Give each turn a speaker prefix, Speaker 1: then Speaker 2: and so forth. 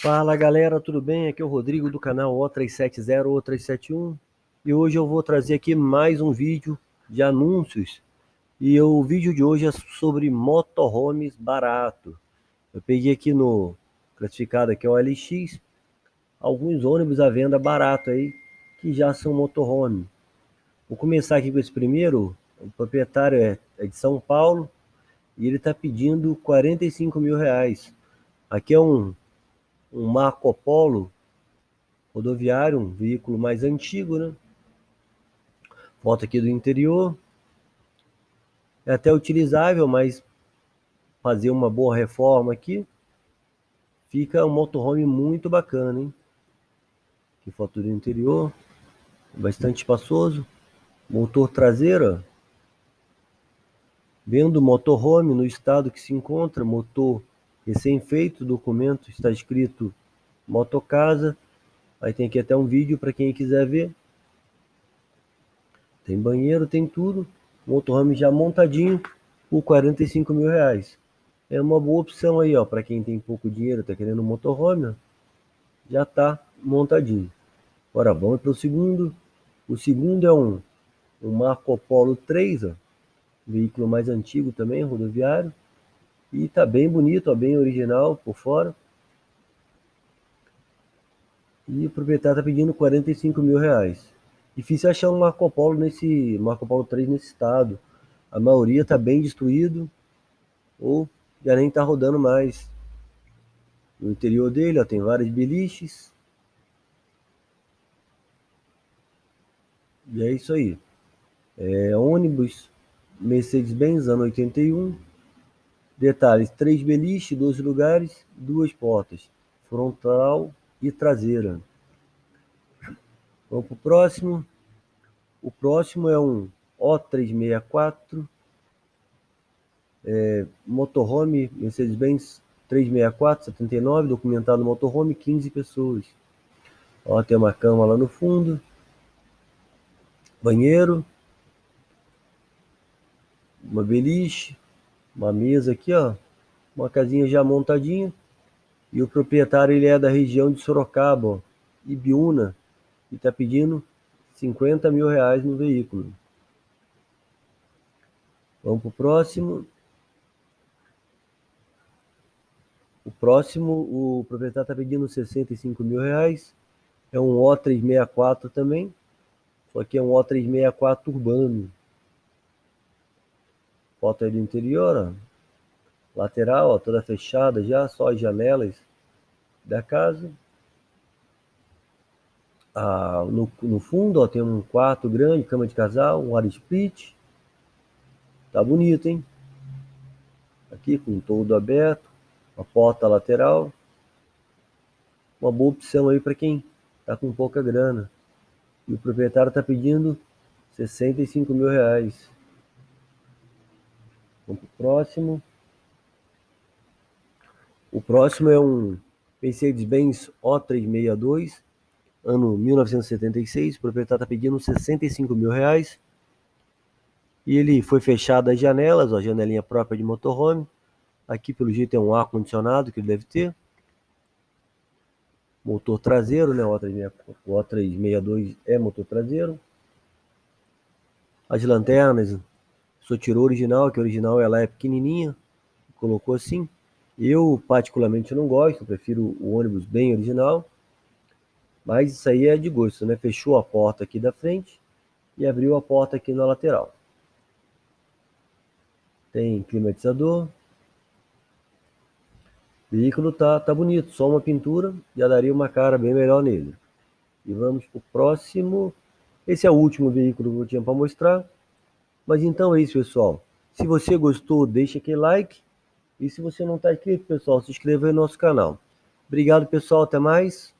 Speaker 1: Fala galera, tudo bem? Aqui é o Rodrigo do canal O370 O371 e hoje eu vou trazer aqui mais um vídeo de anúncios e o vídeo de hoje é sobre motorhomes barato. Eu peguei aqui no classificado aqui é o LX alguns ônibus à venda barato aí que já são motorhome. Vou começar aqui com esse primeiro, o proprietário é, é de São Paulo e ele está pedindo 45 mil reais. Aqui é um um Marco Polo rodoviário, um veículo mais antigo, né? Foto aqui do interior. É até utilizável, mas fazer uma boa reforma aqui, fica um motorhome muito bacana, hein? Aqui foto do interior, bastante espaçoso. Motor traseiro, vendo motorhome no estado que se encontra, motor recém-feito, documento está escrito motocasa, aí tem aqui até um vídeo para quem quiser ver. Tem banheiro, tem tudo, motorhome já montadinho por 45 mil reais. É uma boa opção aí, ó, para quem tem pouco dinheiro, tá querendo um motorhome, ó, já tá montadinho. Agora vamos para o segundo. O segundo é um, um Marco Polo 3, ó, veículo mais antigo também, rodoviário. E tá bem bonito, ó, bem original por fora. E o proprietário tá pedindo 45 mil reais. Difícil achar um Marco Polo nesse Marco Polo 3 nesse estado. A maioria tá bem destruído ou já nem tá rodando mais. No interior dele ó, tem vários beliches. E é isso aí. É ônibus Mercedes-Benz ano 81 Detalhes: três beliches, dois lugares, duas portas, frontal e traseira. Vamos para o próximo. O próximo é um O364 é, motorhome Mercedes-Benz 364 79, documentado motorhome, 15 pessoas. Ó, tem uma cama lá no fundo. Banheiro. Uma beliche uma mesa aqui, ó, uma casinha já montadinha. E o proprietário ele é da região de Sorocaba, ó, Ibiúna, e está pedindo 50 mil reais no veículo. Vamos para o próximo. O próximo, o proprietário está pedindo 65 mil reais. É um O364 também. Só que é um O364 urbano. Foto aí do interior, ó. Lateral, ó, toda fechada já, só as janelas da casa. Ah, no, no fundo, ó, tem um quarto grande, cama de casal, um ar split. Tá bonito, hein? Aqui com todo aberto, a porta lateral. Uma boa opção aí para quem tá com pouca grana. E o proprietário tá pedindo 65 mil reais. Vamos para o próximo. O próximo é um Mercedes-Benz O362, ano 1976. O proprietário está pedindo 65 mil reais. E ele foi fechado as janelas, ó, janelinha própria de motorhome. Aqui, pelo jeito, é um ar-condicionado que ele deve ter. Motor traseiro, né? O O362 é motor traseiro. As lanternas só tirou original, que o original ela é pequenininha, colocou assim. Eu particularmente não gosto, prefiro o ônibus bem original. Mas isso aí é de gosto, né? Fechou a porta aqui da frente e abriu a porta aqui na lateral. Tem climatizador. O veículo tá, tá bonito, só uma pintura já daria uma cara bem melhor nele. E vamos para o próximo. Esse é o último veículo que eu tinha para mostrar. Mas então é isso, pessoal. Se você gostou, deixa aquele like. E se você não está inscrito, pessoal, se inscreva no nosso canal. Obrigado, pessoal. Até mais.